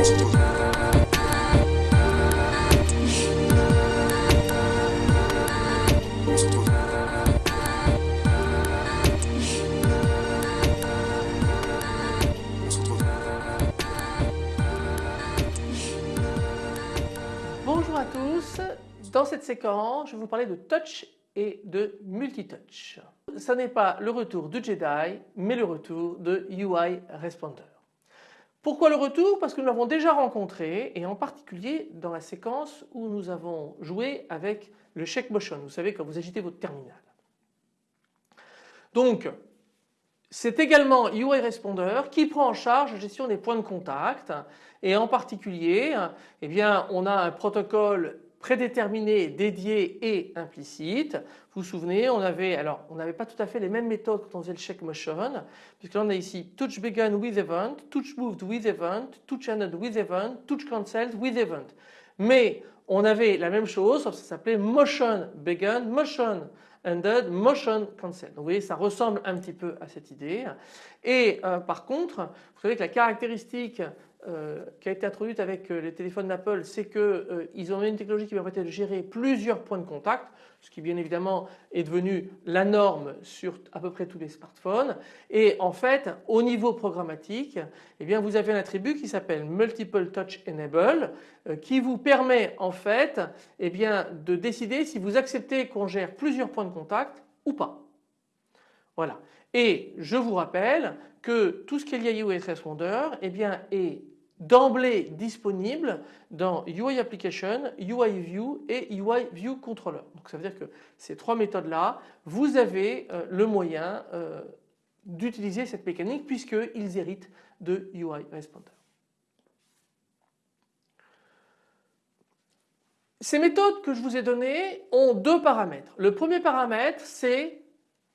Bonjour à tous, dans cette séquence je vais vous parler de touch et de multitouch. Ce n'est pas le retour de Jedi mais le retour de UI Responder. Pourquoi le retour? Parce que nous l'avons déjà rencontré et en particulier dans la séquence où nous avons joué avec le check motion, vous savez quand vous agitez votre terminal. Donc c'est également UI Responder qui prend en charge la gestion des points de contact et en particulier eh bien, on a un protocole prédéterminé, dédié et implicite. Vous vous souvenez, on avait, alors on n'avait pas tout à fait les mêmes méthodes quand on faisait le check motion, puisque là on a ici touch begun with event, touch moved with event, touch ended with event, touch cancelled with event. Mais on avait la même chose, ça s'appelait motion begun, motion motion cancelled. Donc vous voyez ça ressemble un petit peu à cette idée. Et euh, par contre, vous savez que la caractéristique euh, qui a été introduite avec euh, les téléphones d'Apple, c'est qu'ils ont une technologie qui permettait de gérer plusieurs points de contact, ce qui bien évidemment est devenu la norme sur à peu près tous les smartphones. Et en fait, au niveau programmatique, eh bien vous avez un attribut qui s'appelle Multiple Touch Enable, qui vous permet en fait eh bien, de décider si vous acceptez qu'on gère plusieurs points de contact ou pas. Voilà. Et je vous rappelle que tout ce qui est lié à UI Responder eh bien, est d'emblée disponible dans UI Application, UI View et UI View Controller. Donc ça veut dire que ces trois méthodes là, vous avez euh, le moyen euh, d'utiliser cette mécanique puisqu'ils héritent de UI Responder. Ces méthodes que je vous ai données ont deux paramètres. Le premier paramètre c'est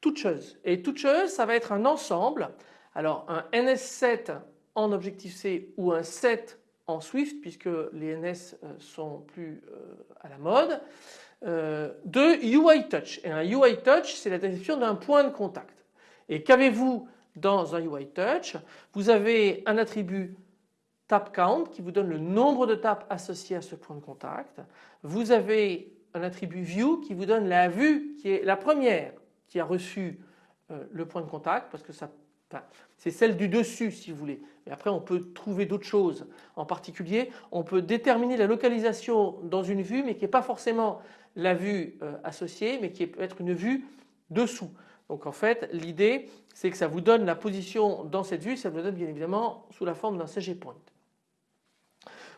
toucheuse et toucheuse ça va être un ensemble. Alors un NS7 en Objective-C ou un set en Swift puisque les NS euh, sont plus euh, à la mode euh, de UI Touch et un UI Touch c'est la description d'un point de contact et qu'avez-vous dans un UI Touch? Vous avez un attribut tap count qui vous donne le nombre de tapes associées à ce point de contact. Vous avez un attribut view qui vous donne la vue qui est la première qui a reçu le point de contact parce que ça c'est celle du dessus si vous voulez. Mais après on peut trouver d'autres choses. En particulier on peut déterminer la localisation dans une vue mais qui n'est pas forcément la vue euh, associée mais qui peut être une vue dessous. Donc en fait l'idée c'est que ça vous donne la position dans cette vue, ça vous donne bien évidemment sous la forme d'un CG point.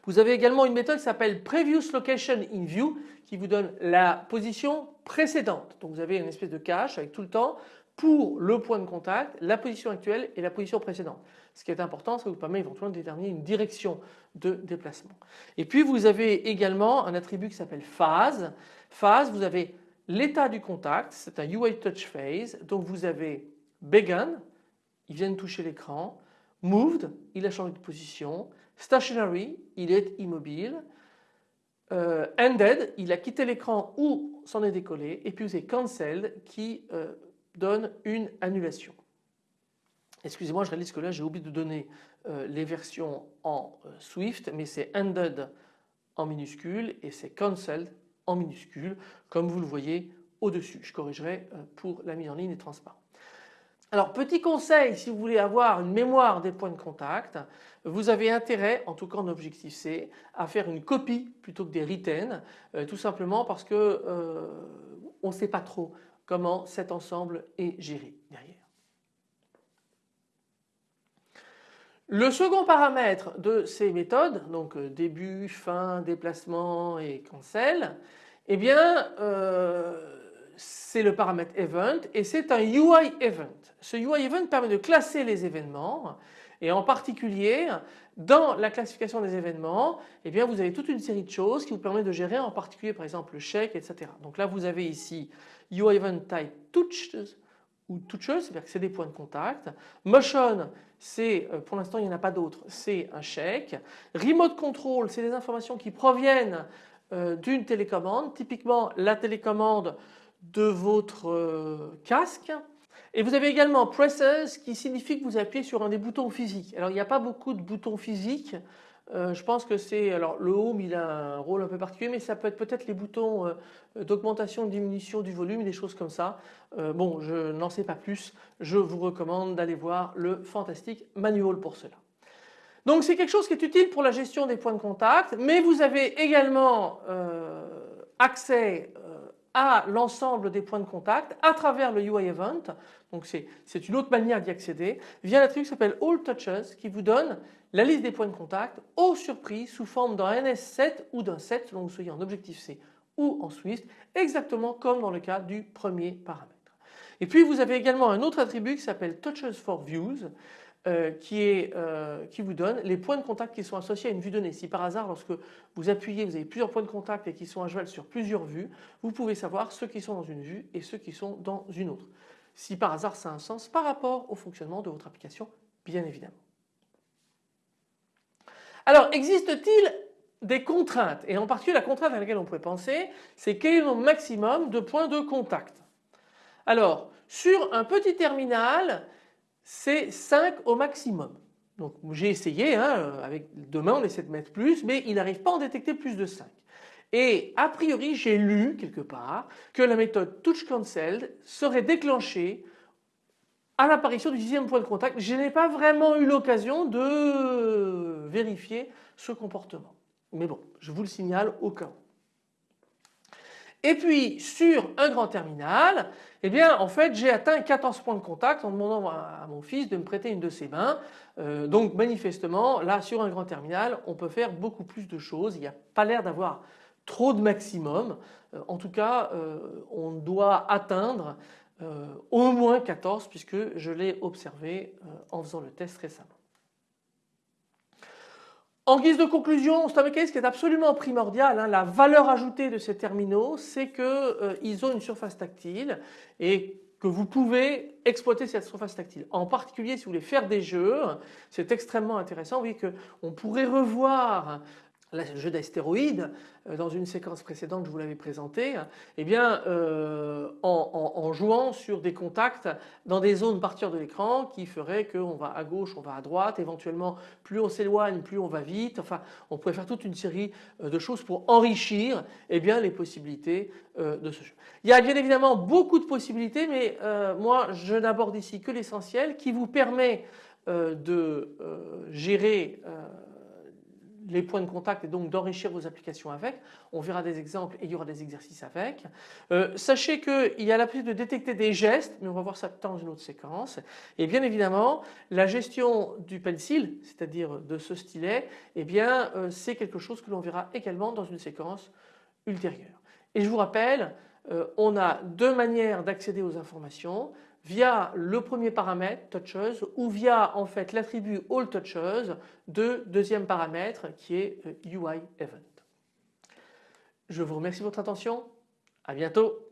Vous avez également une méthode qui s'appelle Previous Location in View qui vous donne la position précédente. Donc vous avez une espèce de cache avec tout le temps pour le point de contact, la position actuelle et la position précédente. Ce qui est important, ça vous permet éventuellement de déterminer une direction de déplacement. Et puis vous avez également un attribut qui s'appelle phase. Phase, vous avez l'état du contact, c'est un UI touch phase. Donc vous avez begun, il vient de toucher l'écran, moved, il a changé de position, stationary, il est immobile, euh, ended, il a quitté l'écran ou s'en est décollé, et puis vous avez cancelled qui euh, donne une annulation. Excusez-moi, je réalise que là j'ai oublié de donner euh, les versions en Swift, mais c'est ended en minuscule et c'est cancelled en minuscule, comme vous le voyez au-dessus. Je corrigerai pour la mise en ligne et transparent. Alors petit conseil si vous voulez avoir une mémoire des points de contact, vous avez intérêt, en tout cas en Objectif C, à faire une copie plutôt que des retain, tout simplement parce que on ne sait pas trop comment cet ensemble est géré derrière. Le second paramètre de ces méthodes, donc euh, début, fin, déplacement et cancel, eh bien euh, c'est le paramètre event et c'est un UI event. Ce UI event permet de classer les événements et en particulier dans la classification des événements eh bien vous avez toute une série de choses qui vous permettent de gérer en particulier par exemple le chèque etc. Donc là vous avez ici UI event type touches ou touches, c'est-à-dire que c'est des points de contact. Motion, c'est euh, pour l'instant il n'y en a pas d'autres, c'est un chèque. Remote control, c'est des informations qui proviennent euh, d'une télécommande, typiquement la télécommande de votre euh, casque. Et vous avez également presses qui signifie que vous appuyez sur un des boutons physiques. Alors il n'y a pas beaucoup de boutons physiques. Euh, je pense que c'est alors le home il a un rôle un peu particulier mais ça peut être peut-être les boutons euh, d'augmentation diminution du volume des choses comme ça. Bon je n'en sais pas plus je vous recommande d'aller voir le fantastique manual pour cela. Donc c'est quelque chose qui est utile pour la gestion des points de contact mais vous avez également accès à l'ensemble des points de contact à travers le UI Event. Donc c'est une autre manière d'y accéder via l'attribut qui s'appelle All Touches qui vous donne la liste des points de contact aux surprises sous forme d'un NS7 ou d'un 7 selon que vous soyez en objectif C ou en Swift exactement comme dans le cas du premier paramètre. Et puis vous avez également un autre attribut qui s'appelle Touches for Views euh, euh, qui vous donne les points de contact qui sont associés à une vue donnée. Si par hasard lorsque vous appuyez vous avez plusieurs points de contact et qui sont à cheval sur plusieurs vues vous pouvez savoir ceux qui sont dans une vue et ceux qui sont dans une autre. Si par hasard ça a un sens par rapport au fonctionnement de votre application bien évidemment. Alors existe-t-il des contraintes? Et en particulier la contrainte à laquelle on pourrait penser c'est quel est le maximum de points de contact? Alors sur un petit terminal c'est 5 au maximum. Donc j'ai essayé, hein, avec demain on essaie de mettre plus, mais il n'arrive pas à en détecter plus de 5. Et a priori j'ai lu quelque part que la méthode Touch Cancelled serait déclenchée à l'apparition du dixième point de contact. Je n'ai pas vraiment eu l'occasion de vérifier ce comportement. Mais bon, je vous le signale au cas où. Et puis sur un grand terminal, eh bien en fait j'ai atteint 14 points de contact en demandant à mon fils de me prêter une de ses mains. Euh, donc manifestement là sur un grand terminal on peut faire beaucoup plus de choses. Il n'y a pas l'air d'avoir trop de maximum. Euh, en tout cas euh, on doit atteindre au moins 14 puisque je l'ai observé en faisant le test récemment. En guise de conclusion, un mécanisme qui est absolument primordial. Hein. La valeur ajoutée de ces terminaux, c'est qu'ils euh, ont une surface tactile et que vous pouvez exploiter cette surface tactile. En particulier si vous voulez faire des jeux, c'est extrêmement intéressant. Vous voyez qu'on pourrait revoir le jeu d'astéroïdes euh, dans une séquence précédente je vous l'avais présenté, eh bien euh, en, jouant sur des contacts dans des zones partir de l'écran qui feraient qu'on va à gauche, on va à droite, éventuellement plus on s'éloigne, plus on va vite, enfin on pourrait faire toute une série euh, de choses pour enrichir eh bien, les possibilités de ce jeu. Il y a bien évidemment beaucoup de possibilités mais moi je n'aborde ici que l'essentiel qui vous permet de gérer les points de contact et donc d'enrichir vos applications avec. On verra des exemples et il y aura des exercices avec. Euh, sachez qu'il y a la possibilité de détecter des gestes, mais on va voir ça dans une autre séquence. Et bien évidemment, la gestion du pencil, c'est-à-dire de ce stylet, eh bien euh, c'est quelque chose que l'on verra également dans une séquence ultérieure. Et je vous rappelle, euh, on a deux manières d'accéder aux informations via le premier paramètre touches ou via en fait l'attribut all touches de deuxième paramètre qui est UI euh, event. Je vous remercie de votre attention. À bientôt.